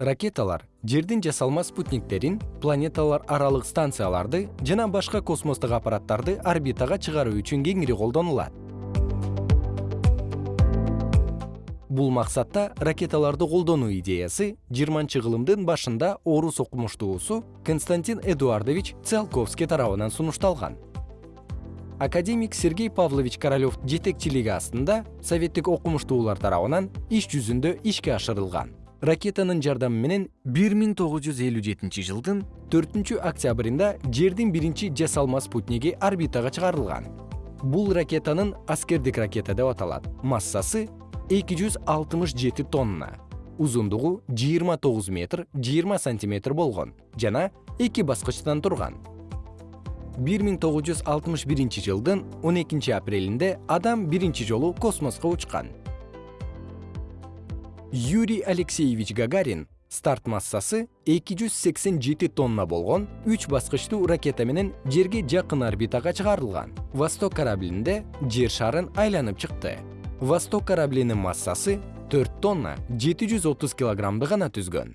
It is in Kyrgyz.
ракеталар жердин жасалма спутниктерин планеталар аралык станцияларды жана башка космостук аппараттарды орбитага чыгаруу үчүн кеңири колдонулат. Бул максатта ракеталарды колдонуу идеясы жыйырманчы кылымдын башында орус окумуштуусу константин эдуардович циолковский тарабынан сунушталган. Академик сергей павлович королев жетекчилиги астында советтик окумуштуулар тарабынан иш жүзүндө ишке ашырылган ракетанын жардамы менен бир миң тогуз жүз элүү жетинчи жылдын төртүнчү октябрында жердин биринчи жасалма спутниги орбитага чыгарылган. Бул ракетанын аскердик ракета деп аталат. Массасы эки жүз алтымыш жети тонна. Узундугу жыйырма тогуз метр жыйырма сантиметр болгон жана эки баскычтан турган. бир миң тогуз жүз алтымыш биринчи жылдын он экинчи апрелинде адам биринчи жолу космоско учкан юрий алексеевич гагарин старт массасы эки жүз сексен жети тонна болгон үч баскычтуу ракета менен жерге жакын орбитага чыгарылган. Восток кораблинде жер шарын айланып чыкты. Восток кораблинин массасы төрт тонна жети жүз отуз килограммды гана түзгөн